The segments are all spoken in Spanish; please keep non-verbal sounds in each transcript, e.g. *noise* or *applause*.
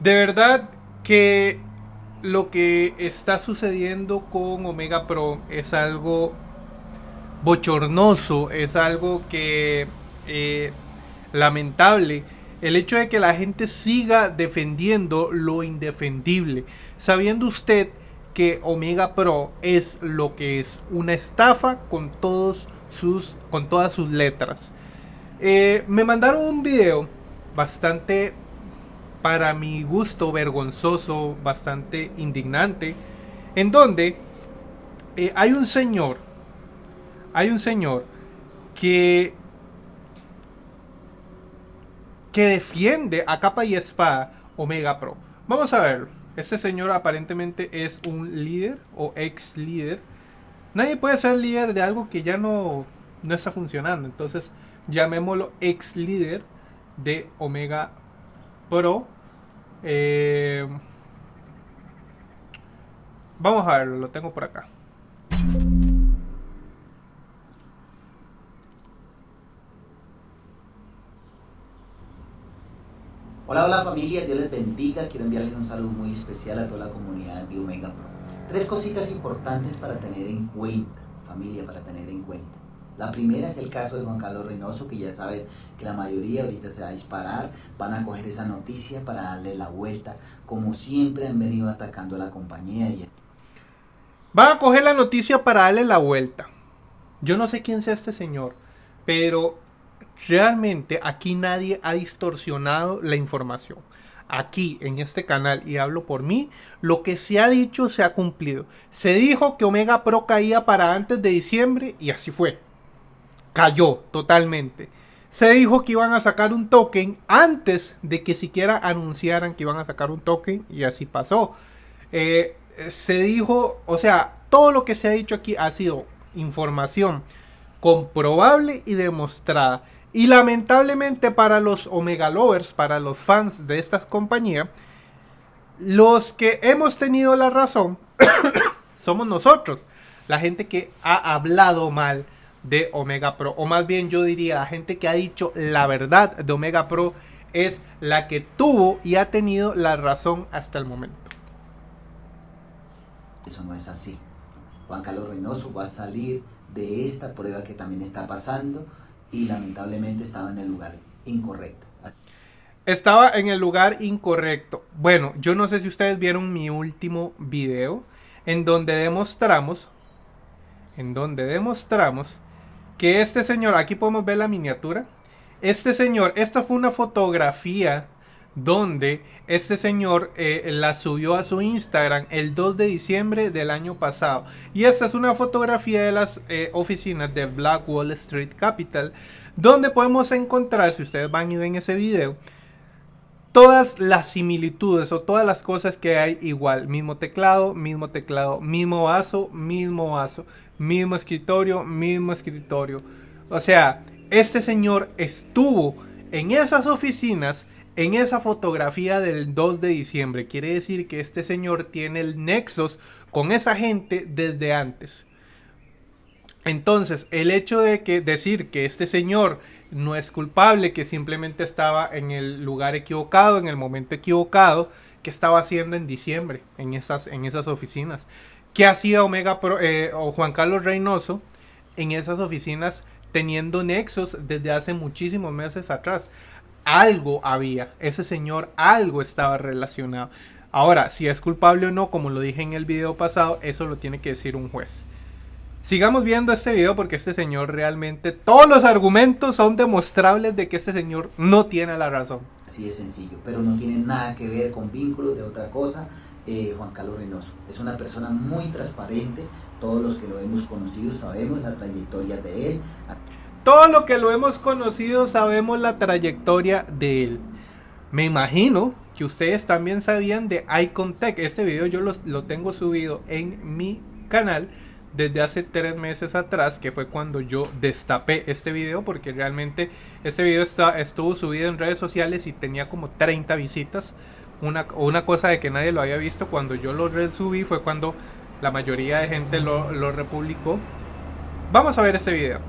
De verdad que lo que está sucediendo con Omega Pro es algo bochornoso, es algo que eh, lamentable. El hecho de que la gente siga defendiendo lo indefendible, sabiendo usted que Omega Pro es lo que es una estafa con todos sus con todas sus letras. Eh, me mandaron un video bastante para mi gusto vergonzoso, bastante indignante, en donde eh, hay un señor, hay un señor que que defiende a capa y espada Omega Pro. Vamos a ver. Este señor aparentemente es un líder o ex líder. Nadie puede ser líder de algo que ya no, no está funcionando. Entonces, llamémoslo ex líder de Omega Pro. Eh, vamos a verlo, lo tengo por acá. Hola, hola familia, Dios les bendiga. Quiero enviarles un saludo muy especial a toda la comunidad de Omega Pro. Tres cositas importantes para tener en cuenta, familia, para tener en cuenta. La primera es el caso de Juan Carlos Reynoso, que ya saben que la mayoría ahorita se va a disparar, van a coger esa noticia para darle la vuelta, como siempre han venido atacando a la compañía. Van a coger la noticia para darle la vuelta. Yo no sé quién sea este señor, pero realmente aquí nadie ha distorsionado la información. Aquí en este canal, y hablo por mí, lo que se ha dicho se ha cumplido. Se dijo que Omega Pro caía para antes de diciembre y así fue. Cayó totalmente. Se dijo que iban a sacar un token antes de que siquiera anunciaran que iban a sacar un token y así pasó. Eh, se dijo, o sea, todo lo que se ha dicho aquí ha sido información comprobable y demostrada. Y lamentablemente para los Omega Lovers, para los fans de estas compañías, los que hemos tenido la razón *coughs* somos nosotros. La gente que ha hablado mal de Omega Pro. O más bien yo diría, la gente que ha dicho la verdad de Omega Pro es la que tuvo y ha tenido la razón hasta el momento. Eso no es así. Juan Carlos Reynoso va a salir de esta prueba que también está pasando y lamentablemente estaba en el lugar incorrecto. Estaba en el lugar incorrecto. Bueno, yo no sé si ustedes vieron mi último video en donde demostramos, en donde demostramos que este señor, aquí podemos ver la miniatura, este señor, esta fue una fotografía donde este señor eh, la subió a su Instagram el 2 de diciembre del año pasado. Y esta es una fotografía de las eh, oficinas de Black Wall Street Capital, donde podemos encontrar, si ustedes van y ven ese video, todas las similitudes o todas las cosas que hay igual. Mismo teclado, mismo teclado, mismo vaso, mismo vaso, mismo escritorio, mismo escritorio. O sea, este señor estuvo en esas oficinas en esa fotografía del 2 de diciembre. Quiere decir que este señor tiene el nexos con esa gente desde antes. Entonces, el hecho de que decir que este señor no es culpable, que simplemente estaba en el lugar equivocado, en el momento equivocado, que estaba haciendo en diciembre en esas, en esas oficinas. ¿Qué hacía Omega eh, o Juan Carlos Reynoso en esas oficinas teniendo nexos desde hace muchísimos meses atrás? algo había. Ese señor algo estaba relacionado. Ahora, si es culpable o no, como lo dije en el video pasado, eso lo tiene que decir un juez. Sigamos viendo este video porque este señor realmente, todos los argumentos son demostrables de que este señor no tiene la razón. Así es sencillo, pero no tiene nada que ver con vínculos de otra cosa. Eh, Juan Carlos Reynoso es una persona muy transparente, todos los que lo hemos conocido sabemos la trayectoria de él. Todo lo que lo hemos conocido sabemos la trayectoria de él. Me imagino que ustedes también sabían de Icontech. Este video yo lo, tengo subido en mi canal desde hace tres meses atrás, que fue cuando yo destapé este video, porque realmente este video está, estuvo subido en redes sociales y tenía como 30 visitas. Una, una cosa de que nadie lo había visto cuando yo lo resubí fue cuando la mayoría de gente lo, lo republicó. Vamos a ver este video.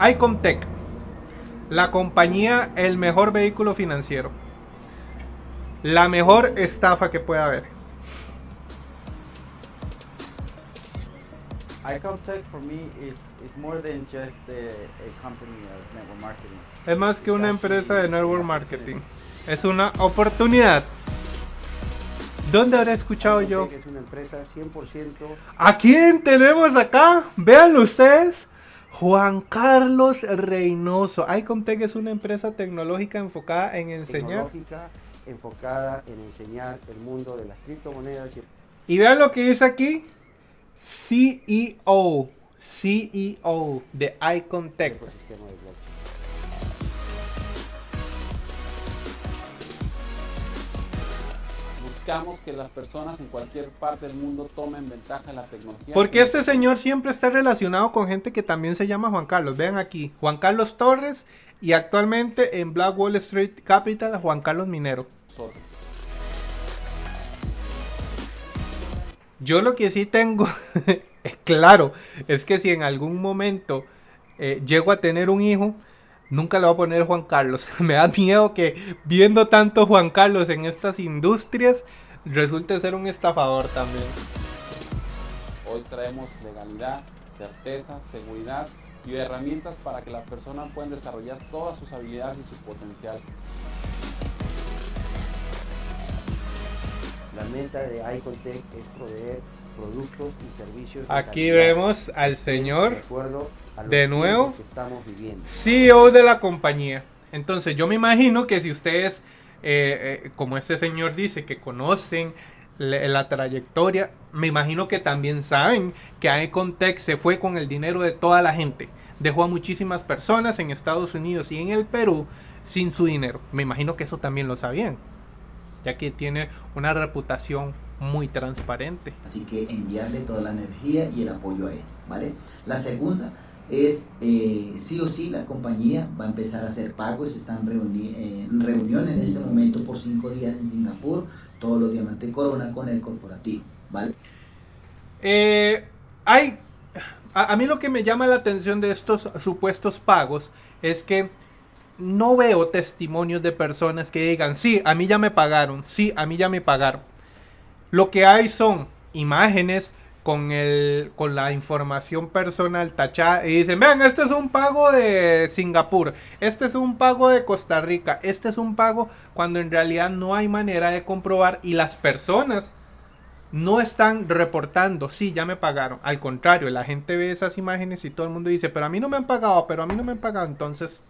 Icontech, la compañía, el mejor vehículo financiero. la mejor estafa que pueda haber. iContech for me is, is more than just a, a company of network marketing. Es más que una empresa de network marketing. Es una oportunidad. ¿Dónde habré escuchado yo? Es una empresa 100% ¿A quién tenemos acá? Véanlo ustedes. Juan Carlos Reynoso. Icomtech es una empresa tecnológica enfocada en enseñar. tecnológica enfocada en enseñar el mundo de las criptomonedas y Y vean lo que dice aquí. CEO. CEO de de blockchain. Buscamos que las personas en cualquier parte del mundo tomen ventaja de la tecnología. Porque este señor siempre está relacionado con gente que también se llama Juan Carlos. Vean aquí. Juan Carlos Torres y actualmente en Black Wall Street Capital Juan Carlos Minero. Nosotros. Yo lo que sí tengo *laughs* es claro, es que si en algún momento eh, llego a tener un hijo, nunca le voy a poner Juan Carlos. *laughs* Me da miedo que viendo tanto Juan Carlos en estas industrias, resulte ser un estafador también. Hoy traemos legalidad, certeza, seguridad y herramientas para que las personas puedan desarrollar todas sus habilidades y su potencial. De iContech es proveer productos y servicios. Aquí vemos al señor de nuevo. que estamos viviendo. CEO de la compañía. Entonces yo me imagino que si ustedes, eh, eh, como este señor dice, que conocen la, la trayectoria, me imagino que también saben que Icontech se fue con el dinero de toda la gente. Dejó a muchísimas personas en Estados Unidos y en el Perú sin su dinero. Me imagino que eso también lo sabían, ya que tiene una reputación muy transparente. Así que enviarle toda la energía y el apoyo a él, ¿vale? La segunda es, eh, sí o sí, la compañía va a empezar a hacer pagos, están reuni- eh, en reunión en este momento por cinco días en Singapur, todos los diamantes corona con el corporativo, ¿vale? Eh, hay, a, a mí lo que me llama la atención de estos supuestos pagos es que no veo testimonios de personas que digan, sí, a mí ya me pagaron, sí, a mí ya me pagaron. Lo que hay son imágenes con, el, con la información personal tachada y dicen, vean, este es un pago de Singapur, este es un pago de Costa Rica, este es un pago cuando en realidad no hay manera de comprobar y las personas no están reportando, sí, ya me pagaron. Al contrario, la gente ve esas imágenes y todo el mundo dice, pero a mí no me han pagado, pero a mí no me han pagado. Entonces,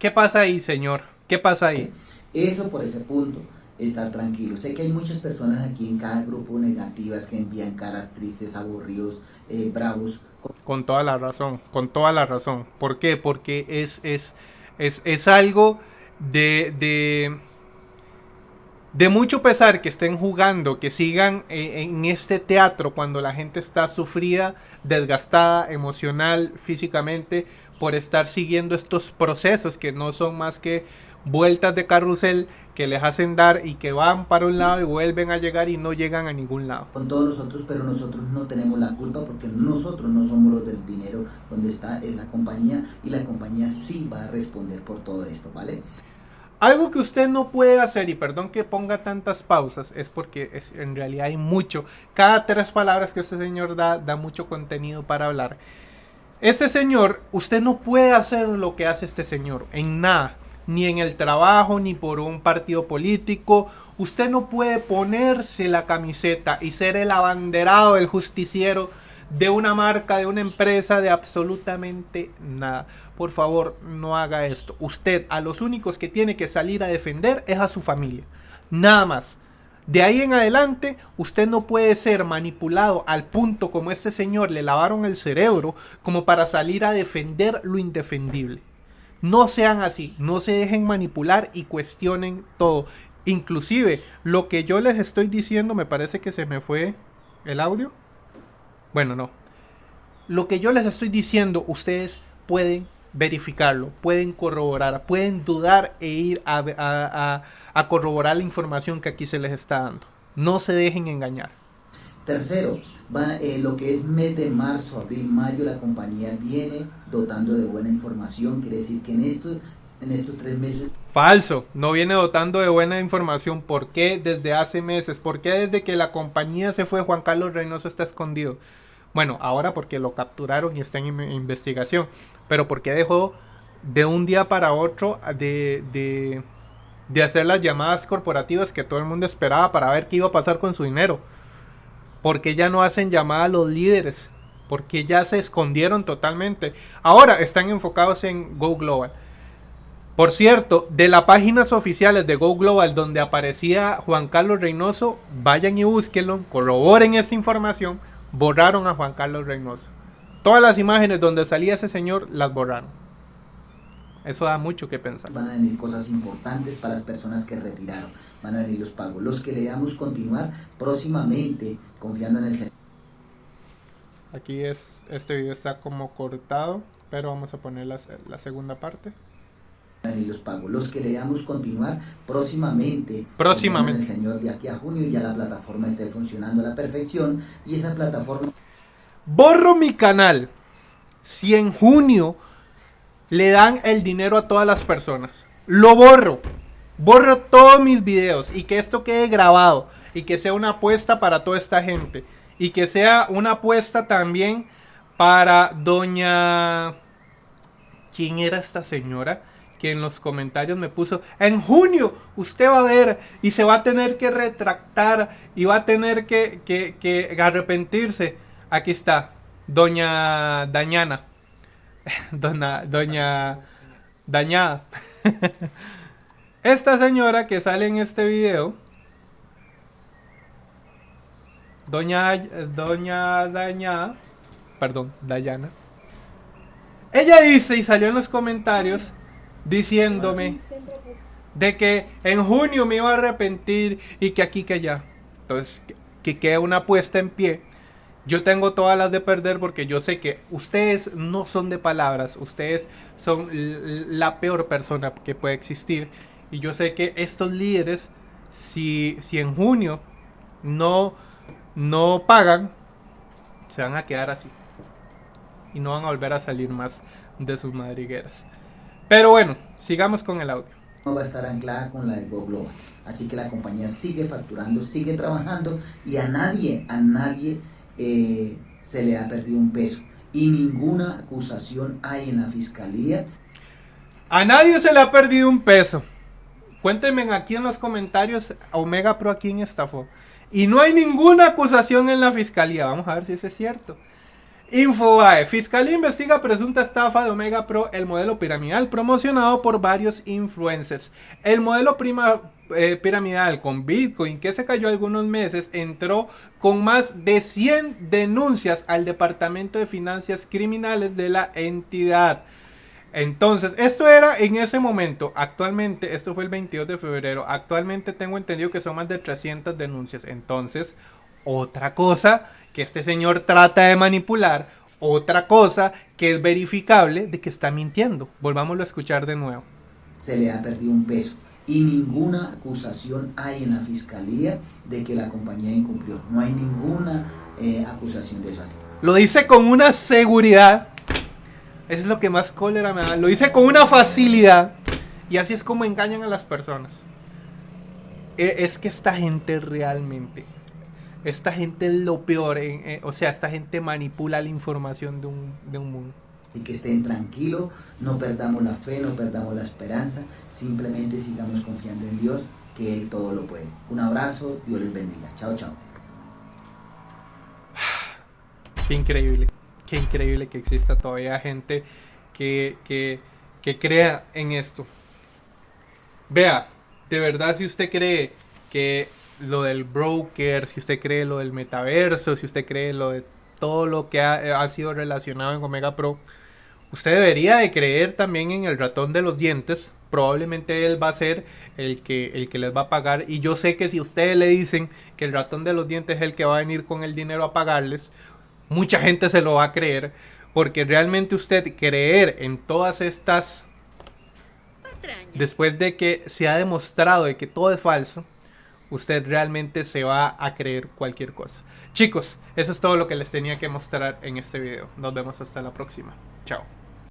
¿qué pasa ahí, señor? ¿Qué pasa ahí? Eso por ese punto, estar tranquilo. Sé que hay muchas personas aquí en cada grupo negativas que envían caras tristes, aburridos, eh, bravos, Con toda la razón, con toda la razón. ¿Por qué? Porque es, es, es, es algo de, de, de mucho pesar que estén jugando, que sigan eh, en este teatro cuando la gente está sufrida, desgastada, emocional, físicamente, por estar siguiendo estos procesos que no son más que vueltas de carrusel que les hacen dar y que van para un lado y vuelven a llegar y no llegan a ningún lado. con todos nosotros, pero nosotros no tenemos la culpa porque nosotros no somos los del dinero donde está en la compañía y la compañía sí va a responder por todo esto, ¿vale? Algo que usted no puede hacer, y perdón que ponga tantas pausas, es porque es, en realidad hay mucho. Cada tres palabras que este señor da, da mucho contenido para hablar. Este señor, usted no puede hacer lo que hace este señor, en nada. Ni en el trabajo, ni por un partido político. Usted no puede ponerse la camiseta y ser el abanderado, el justiciero de una marca, de una empresa, de absolutamente nada. Por favor, no haga esto. Usted a los únicos que tiene que salir a defender es a su familia. Nada más. De ahí en adelante, usted no puede ser manipulado al punto como este señor le lavaron el cerebro como para salir a defender lo indefendible. No sean así, no se dejen manipular y cuestionen todo. Inclusive, lo que yo les estoy diciendo, me parece que se me fue el audio. Bueno, no. Lo que yo les estoy diciendo, ustedes pueden verificarlo, pueden corroborar, pueden dudar e ir a, a- a- a corroborar la información que aquí se les está dando. No se dejen engañar. Tercero, va, eh, lo que es mes de marzo, abril, mayo, la compañía viene dotando de buena información, quiere decir que en estos en estos tres meses. Falso, no viene dotando de buena información. ¿Por qué desde hace meses? ¿Por qué desde que la compañía se fue Juan Carlos Reynoso está escondido? Bueno, ahora porque lo capturaron y está en investigación. Pero ¿por qué dejó de un día para otro de, de, de hacer las llamadas corporativas que todo el mundo esperaba para ver qué iba a pasar con su dinero? ¿Por qué ya no hacen llamadas a los líderes? Porque ya se escondieron totalmente. Ahora están enfocados en Go Global. Por cierto, de las páginas oficiales de Go Global donde aparecía Juan Carlos Reynoso, vayan y búsquenlo, corroboren esta información, borraron a Juan Carlos Reynoso. Todas las imágenes donde salía ese señor las borraron. Eso da mucho que pensar. Van a venir cosas importantes para las personas que retiraron. Van a venir los pagos. Los que le damos continuar próximamente, confiando en el Aquí es, este video está como cortado, pero vamos a poner la, la segunda parte y los pagos. Los que le damos continuar próximamente. Próximamente. El Señor de aquí a junio ya la plataforma esté funcionando a la perfección y esa plataforma. Borro mi canal si en junio le dan el dinero a todas las personas. Lo borro. Borro todos mis videos y que esto quede grabado y que sea una apuesta para toda esta gente y que sea una apuesta también para doña... ¿Quién era esta señora? Que en los comentarios me puso, en junio usted va a ver y se va a tener que retractar y va a tener que, que, arrepentirse. Aquí está, doña Dañana. *laughs* Doña, doña Dañada. *laughs* Esta señora que sale en este video, doña, doña Dañada, perdón, Dayana. Ella dice y salió en los comentarios diciéndome de que en junio me iba a arrepentir y que aquí que allá. Entonces, que quede una apuesta en pie. Yo tengo todas las de perder porque yo sé que ustedes no son de palabras, ustedes son la peor persona que puede existir. Y yo sé que estos líderes, si, si en junio no, no pagan, se van a quedar así. Y no van a volver a salir más de sus madrigueras. Pero bueno, sigamos con el audio. No va a estar anclada con la de Go Global. Así que la compañía sigue facturando, sigue trabajando y a nadie, a nadie eh, se le ha perdido un peso. Y ninguna acusación hay en la fiscalía. A nadie se le ha perdido un peso. Cuéntenme aquí en los comentarios Omega Pro a quién estafó. Y no hay ninguna acusación en la fiscalía. Vamos a ver si eso es cierto. Infobae. Fiscalía investiga presunta estafa de Omega Pro, el modelo piramidal promocionado por varios influencers. El modelo prima, eh, piramidal con Bitcoin que se cayó algunos meses entró con más de 100 denuncias al Departamento de Finanzas Criminales de la entidad. Entonces, esto era en ese momento. Actualmente, esto fue el 22 de febrero. Actualmente tengo entendido que son más de 300 denuncias. Entonces, otra cosa que este señor trata de manipular, otra cosa que es verificable de que está mintiendo. Volvámoslo a escuchar de nuevo. Se le ha perdido un peso y ninguna acusación hay en la fiscalía de que la compañía incumplió. No hay ninguna eh, acusación de eso. Lo dice con una seguridad. Eso es lo que más cólera me da. Lo dice con una facilidad. Y así es como engañan a las personas. E, es que esta gente realmente esta gente es lo peor, eh, o sea, esta gente manipula la información de un, de un mundo. Y que estén tranquilos, no perdamos la fe, no perdamos la esperanza, simplemente sigamos confiando en Dios, que Él todo lo puede. Un abrazo, Dios les bendiga. Chao, chao. *sighs* Qué increíble, qué increíble que exista todavía gente que, que, que crea en esto. Vea, de verdad si usted cree que lo del broker, si usted cree lo del metaverso, si usted cree lo de todo lo que ha, sido relacionado en Omega Pro, usted debería de creer también en el ratón de los dientes. Probablemente él va a ser el que, el que les va a pagar. Y yo sé que si ustedes le dicen que el ratón de los dientes es el que va a venir con el dinero a pagarles, mucha gente se lo va a creer. Porque realmente usted creer en todas estas... Después de que se ha demostrado de que todo es falso, usted realmente se va a creer cualquier cosa. Chicos, eso es todo lo que les tenía que mostrar en este video. Nos vemos hasta la próxima. Chao.